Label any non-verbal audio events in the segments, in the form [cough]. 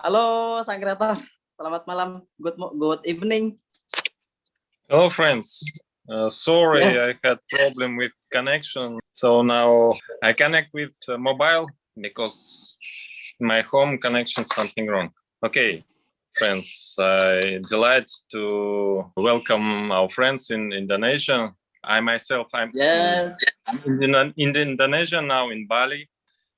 Halo sang kreator, selamat malam, good good evening. Hello friends, uh, sorry yes. I had problem with connection, so now I connect with uh, mobile because my home connection something wrong. Okay, friends, I delight to welcome our friends in Indonesia. I myself, I'm yes. in, in Indonesia now in Bali,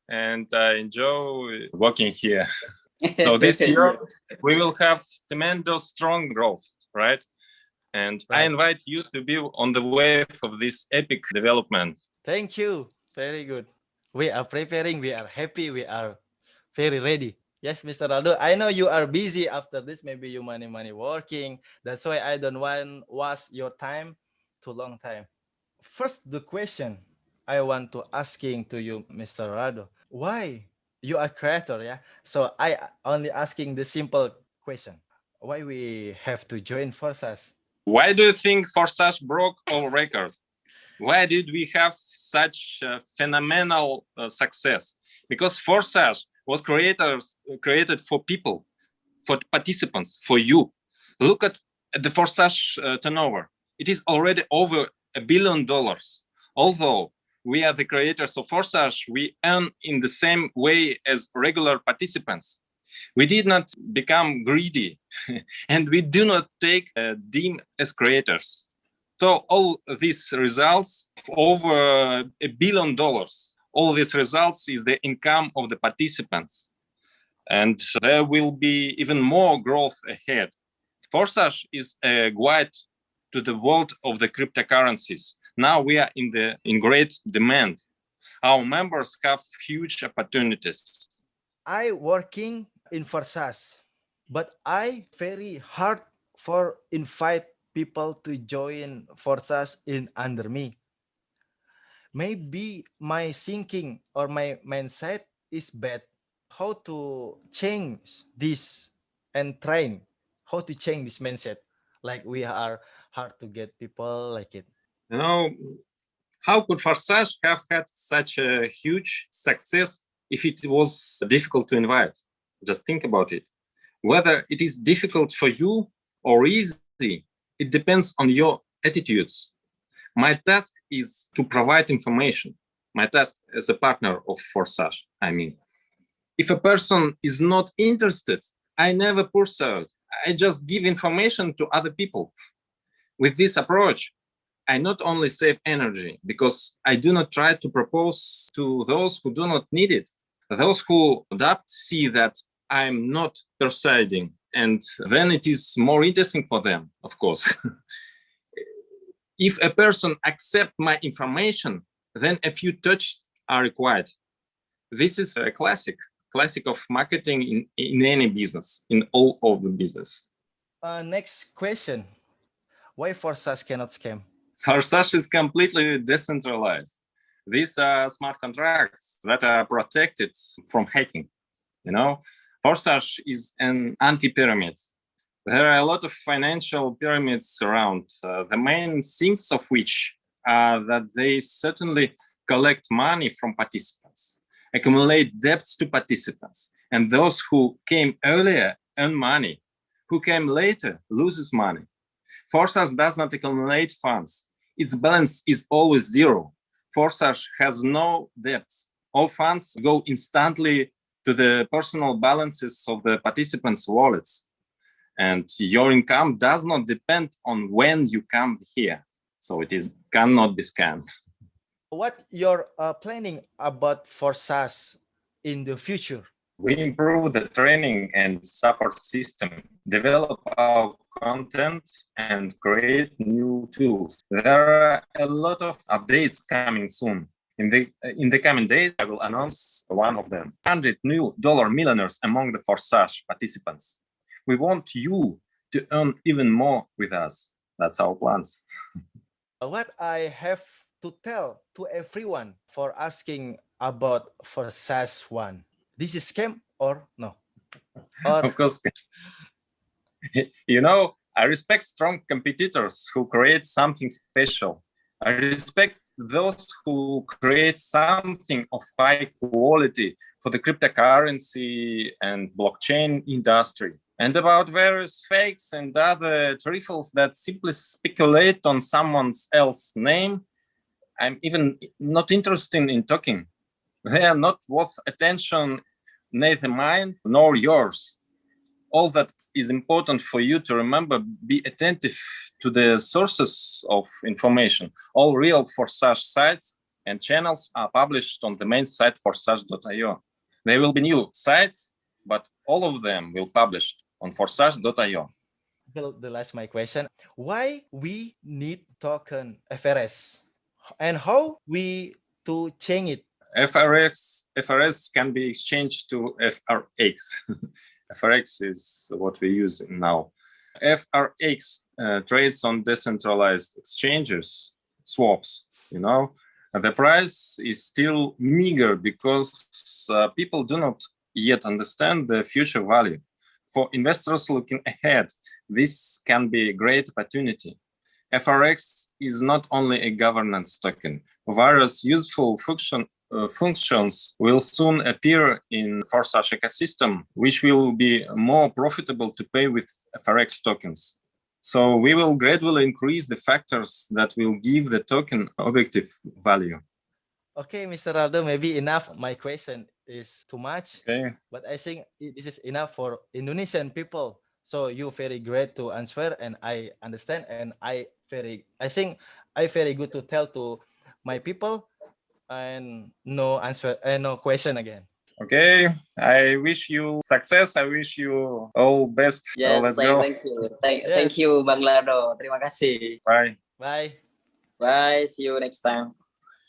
and I enjoy working here. [laughs] so [laughs] this year we will have tremendous strong growth, right? And right. I invite you to be on the wave of this epic development. Thank you. Very good. We are preparing. We are happy. We are very ready. Yes, Mr. Lado, I know you are busy after this. Maybe you money money working. That's why I don't want waste your time too long time. First, the question I want to asking to you, Mr. Lado, why you are creator, yeah? So I only asking the simple question. Why we have to join Forsage? Why do you think Forsage broke all records? Why did we have such phenomenal uh, success? Because Forsage was creators created for people, for participants, for you. Look at the Forsage uh, turnover. It is already over a billion dollars. Although we are the creators of Forsage, we earn in the same way as regular participants. We did not become greedy [laughs] and we do not take uh, Dean as creators. So all these results over a billion dollars, all these results is the income of the participants. And there will be even more growth ahead. Forsage is a guide to the world of the cryptocurrencies. Now we are in the in great demand. Our members have huge opportunities. I working in Forsage, but I very hard for invite people to join Forsage in under me. Maybe my thinking or my mindset is bad. How to change this and train? How to change this mindset? Like we are hard to get people like it. You know, how could Forsage have had such a huge success if it was difficult to invite? Just think about it. Whether it is difficult for you or easy, it depends on your attitudes. My task is to provide information. My task as a partner of Forsage, I mean. If a person is not interested, I never pursue it. I just give information to other people. With this approach, I not only save energy because I do not try to propose to those who do not need it. Those who adapt see that I'm not persuading and then it is more interesting for them, of course. [laughs] if a person accept my information, then a few touches are required. This is a classic, classic of marketing in, in any business, in all of the business. Uh, next question. Why Forsage cannot scam? Forsage is completely decentralized. These are smart contracts that are protected from hacking. You know, Forsage is an anti-pyramid. There are a lot of financial pyramids around, uh, the main things of which are that they certainly collect money from participants, accumulate debts to participants, and those who came earlier earn money, who came later loses money. Forsage does not accumulate funds. Its balance is always zero. Forsage has no debts. All funds go instantly to the personal balances of the participants' wallets. And your income does not depend on when you come here. So it is cannot be scanned. What you're uh, planning about Forsage in the future? We improve the training and support system, develop our content and create new tools. There are a lot of updates coming soon. In the in the coming days, I will announce one of them. 100 new dollar millionaires among the Forsage participants. We want you to earn even more with us. That's our plans. [laughs] what I have to tell to everyone for asking about Forsage one. This is scam or no? Or... [laughs] of course. [laughs] you know, I respect strong competitors who create something special. I respect those who create something of high quality for the cryptocurrency and blockchain industry and about various fakes and other trifles that simply speculate on someone else's name. I'm even not interested in talking. They are not worth attention, neither mine nor yours. All that is important for you to remember, be attentive to the sources of information. All real Forsage sites and channels are published on the main site forsage.io. There will be new sites, but all of them will publish on forsage.io. Well, the last my question. Why we need token FRS and how we to change it? FRX, FRS can be exchanged to FRX. [laughs] FRX is what we use now. FRX uh, trades on decentralized exchanges, swaps, you know. The price is still meager because uh, people do not yet understand the future value. For investors looking ahead, this can be a great opportunity. FRX is not only a governance token. Various useful function, uh, functions will soon appear in Forsage ecosystem, which will be more profitable to pay with FRX tokens. So we will gradually increase the factors that will give the token objective value. Okay, Mr. Lado, maybe enough. My question is too much, Okay. but I think this is enough for Indonesian people. So you very great to answer, and I understand, and I very, I think I very good to tell to my people, and no answer, and no question again. Okay. I wish you success. I wish you all best. So Yes, let's thank, go. thank you. Thank, Yes. thank you, Bang Lado. Terima kasih. Bye. Bye. Bye. See you next time.